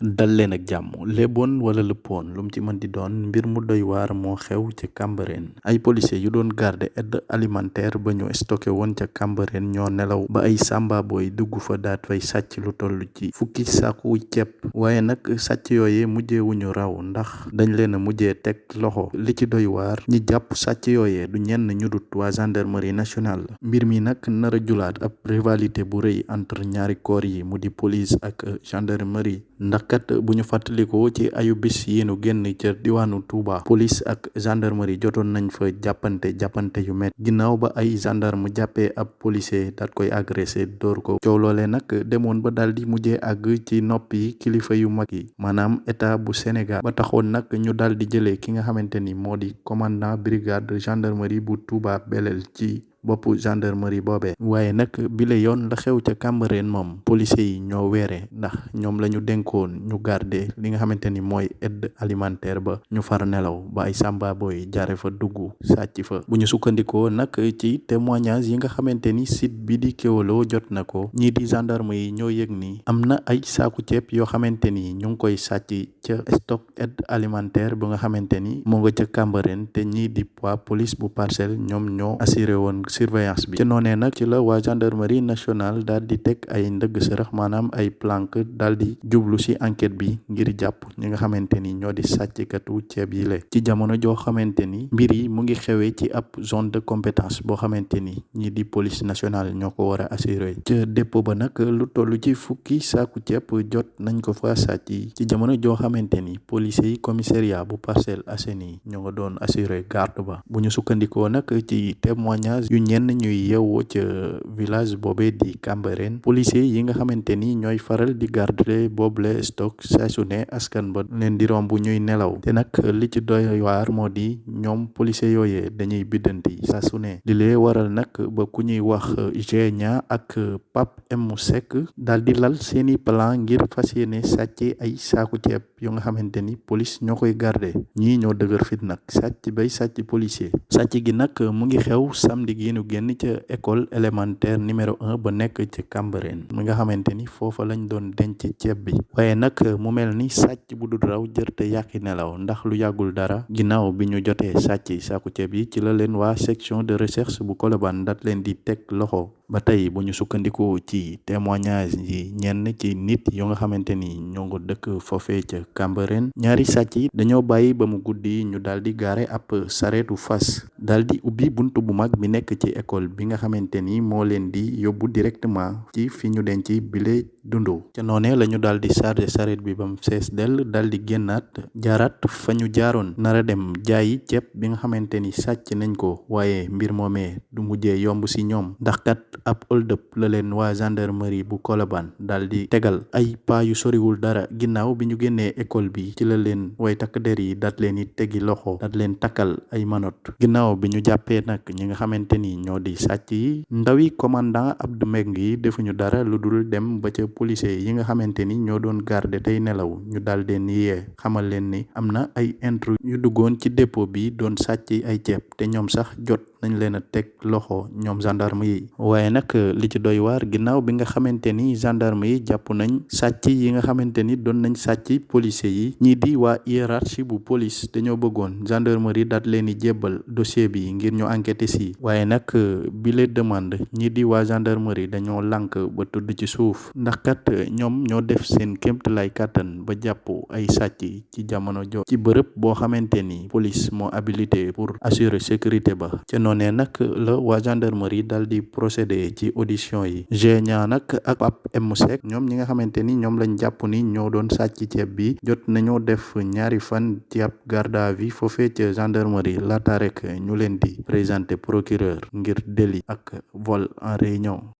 dal leen ak jàmm léeboon wala lëppoon lu mu ci mën di doon mbir mu doy waar moo xew ca Cambérène. Ay policiers yu doon garder aide alimentaire ba ñu stocké woon ca Cambérène ñoo nelaw ba ay samba boy dugg fa daat fay sàcc lu toll ci fukki saaku ceeb. Waaye nag sàcc yooye mujjewuñu raw ndax dañ leen a mujjee teg loxo. Li ci doy waar ñi jàpp sàcc yooye du ñenn ñu dut waa gendarmerie nationale. Mbir mi nag nar a julaat ab rivalité bu rëy entre ñaari corps yi mu di police ak gendarmerie ndax kat bu ñu fàttalikoo ci ayu bis yi nu génn ca diwaanu Touba police ak gendarmerie jotoon nañ fa jàppante jàppante yu met ginnaaw ba ay gendarme jàppee ab policier daat koy agressé door ko. Coow loolee nag demoon ba daal di mujjee àgg ci noppi kilifa yu mag yi. Maanaam état bu Sénégal. Ba taxoon nag ñu daal di jëlee ki nga xamante ni moo di commandant brigade gendarmerie bu Touba Belel ci boppu gendarmerie boobee waaye nag bile yoon la xew ca Cambérène moom policiers yi ñoo weere ndax ñoom la ñu dénkoon ñu garder li nga xamante ni mooy aide alimentaire ba. Ñu far nelaw ba ay samba boy jaare fa dugg sàcc fa. Bu ñu sukkandikoo nag ci témoignage yi nga xamante ni site bi di Kéwoulo jot na ko. Ñii di gendarme yi ñoo yëg ni am na ay saaku ceeb yoo xamante ni ñu ngi koy sàcc ca stock aide alimentaire bu nga xamante ni moo nga ca Cambérène te ñii di waa police bu parcelle ñoom ñoo assuré woon surveillance bi ci noonee nag ci la waa gendarmerie nationale daal di teg ay ndëgg sërëx maanaam ay planque daal di jublu ci enquête bi ngir jàpp ñi nga xamante ni ñoo di sàcckatu ceeb yi le ci jamono joo xamante ni mbir yi mu ngi xewee ci ab zone de compétence boo xamante ni ñi di police nationale ñoo ko war a assurer ca dépôt ba nag lu toll ci fukki saaku ceeb jot nañ ko fa sàcc ci jamono joo xamante ni policiers yi commissariat bu Parcelles Assainies ñoo doon assurer garde ba. Bu ñu sukkandikoo nag ci témoignage ñenn ñuy yeewoo ca village boobee di Cambérène policier yi nga xamante ni ñooy faral di garder boobule stock saa su ne askan ba leen di romb ñuy nelaw te nag li ci doy waar moo di ñoom policier yooyee dañuy biddanti saa su ne di lee waral nag ba ku ñuy wax Genia ak Pape M Seck daal di lal seeni plan ngir fas yéene sàcc ay saaku ceeb yu nga xamante ni police ñoo koy garder ñii ñoo dëgër fit nag sàcc bay sàcc policier sàcc gi nag mu ngi xew samedi gi nu génn ca école élémentaire numéro un ba nekk ci Cambérène mi nga xamante ni foofa lañ doon denc ceeb bi waaye nag mu mel ni sàcc bu dul raw jërte yàqi nelaw ndax lu yàggul dara ginnaaw bi ñu jotee sàcc saaku ceeb yi ci la leen waa section de recherche bu Colobane dat leen di teg loxo ba tey bu ñu sukkandikoo ci témoignage yi ñenn ci nit yu nga xamante ni ñoo ngi dëkk foofee ca Cambérène ñaari sàcc yi dañoo bàyyi ba mu guddi ñu daal di gaare ab sareetu fas daal di ubbi bunt bu mag bi nekk ci école bi nga xamante ni moo leen di yóbbu directement ci fi ñu denc bile dundu ca noonee la ñu daal di chargé sareet bi ba mu fees dell daal di génnaat jaaraat fa ñu jaaroon nara dem jaayi ceeb bi nga xamante ni sàcc nañ ko waaye mbir moomee du mujjee yomb si ñoom ndax kat ab hold up la leen waa gendarmerie bu daal di tegal ay paa yu soriwul dara ginnaaw bi ñu génnee école bi ci la leen way takk der yi daat leen it tegi loxo daat leen takkal ay manot. Ginnaaw bi ñu jàppee nag ñi nga xamante ni ñoo di sàcc yi ndawi commandant Abdou Mbengue yi defuñu dara lu dul dem ba ca policier yi nga xamante ni ñoo doon garder tey nelaw. Ñu daal leen yee. Xamal leen ni am na ay intrus yu duggoon ci dépôt bi doon sàcc ay ceeb. Te ñoom sax jot nañ leen a teg loxo ñoom gendarme yi waaye nag li ci doy waar ginnaaw bi nga xamante ni gendarme yi jàpp nañ sàcc yi nga xamante ni doon nañ sàcc policier yi. Ñii di waa hiérarchie bu police dañoo bëggoon. Gendarmerie daat leen di jébbal dossier bi ngir ñu enquêter si. Waaye nag bi le demande ñii di waa gendarmerie dañoo lànk ba tudd ci suuf. Ndax kat ñoom ñoo def seen kéemtalaay kàttan ba jàpp ay sàcc ci jamono jo. Ci bërëb boo xamante ni police moo habilité pour assurer sécurité ba. Ca noonee nag la waa gendarmerie dal di procédé ci audition yi Genia nag ak Pape M Seck ñoom ñi nga xamante ni ñoom lañ jàpp ni ñoo doon sàcc ceeb bi jot nañoo def ñaari fan ci ab garde à vue foofee ca gendarmerie laata rek ñu leen di présenté procureur ngir délit ak vol en réunion